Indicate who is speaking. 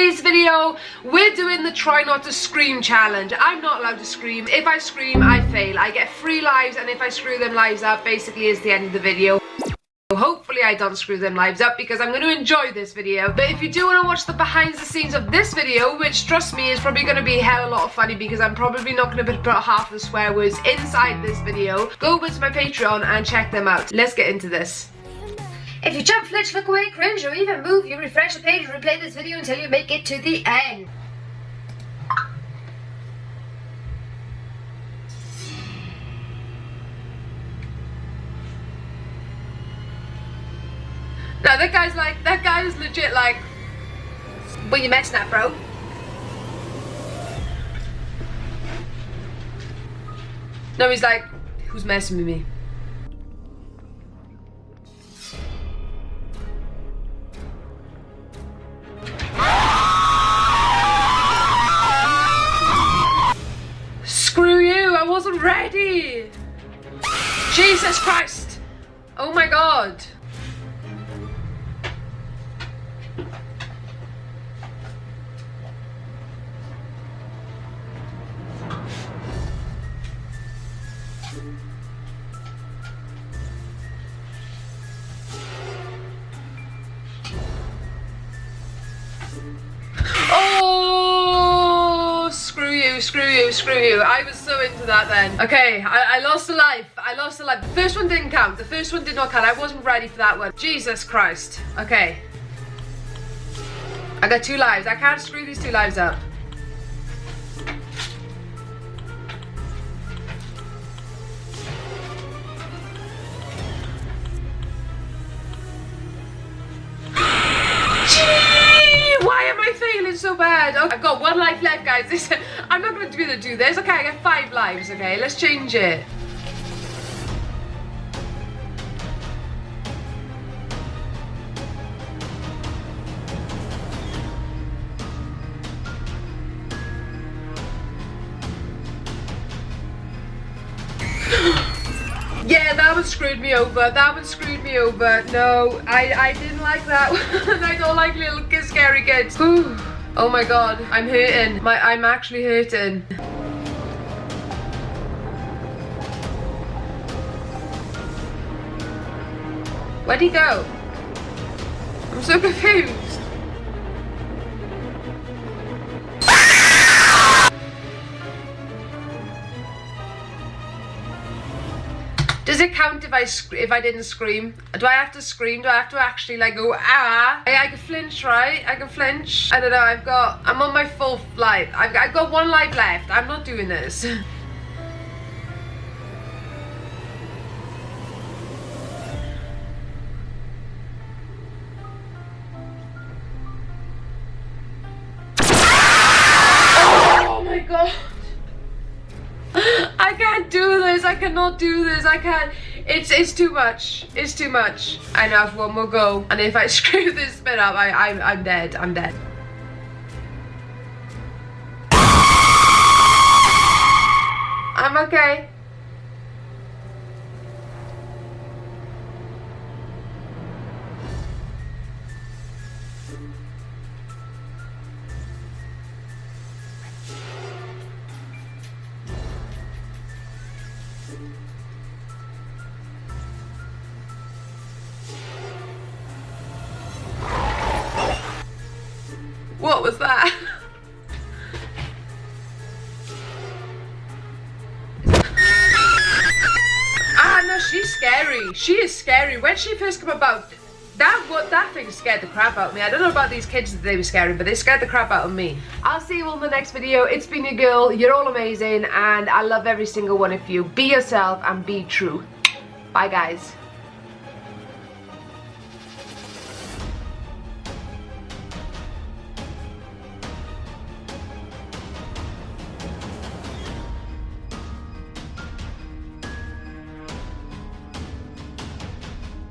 Speaker 1: today's video, we're doing the try not to scream challenge. I'm not allowed to scream. If I scream, I fail. I get three lives, and if I screw them lives up, basically is the end of the video. Hopefully I don't screw them lives up because I'm going to enjoy this video. But if you do want to watch the behind the scenes of this video, which trust me is probably going to be a hell a lot of funny because I'm probably not going to put half the swear words inside this video, go over to my Patreon and check them out. Let's get into this.
Speaker 2: If you jump, flinch, look away, cringe, or even move, you refresh the page and replay this video until you make it to the end.
Speaker 1: No, that guy's like, that guy is legit like, what you messing at, bro? No, he's like, who's messing with me? I wasn't ready! Jesus Christ! Oh my god! Screw you, screw you. I was so into that then. Okay, I, I lost a life. I lost a life. The first one didn't count. The first one did not count. I wasn't ready for that one. Jesus Christ. Okay. I got two lives. I can't screw these two lives up. Bad. Okay, I've got one life left, guys. This, I'm not going to be able to do this. Okay, I got five lives, okay? Let's change it. Yeah, that one screwed me over. That one screwed me over. No, I, I didn't like that one. I don't like little kids, scary kids. Oh my god, I'm hurting. My, I'm actually hurting. Where'd he go? I'm so confused. Does it count if I if I didn't scream? Do I have to scream? Do I have to actually like go ah? I, I can flinch, right? I can flinch. I don't know. I've got. I'm on my fourth life. I've, I've got one life left. I'm not doing this. I cannot do this. I can't. It's it's too much. It's too much. I have one more go. And if I screw this bit up, I, I'm, I'm dead. I'm dead. I'm okay. What was that? ah, no, she's scary. She is scary. When she first came about, that what that thing scared the crap out of me. I don't know about these kids that they were scary, but they scared the crap out of me. I'll see you all in the next video. It's been your girl. You're all amazing, and I love every single one of you. Be yourself and be true. Bye, guys.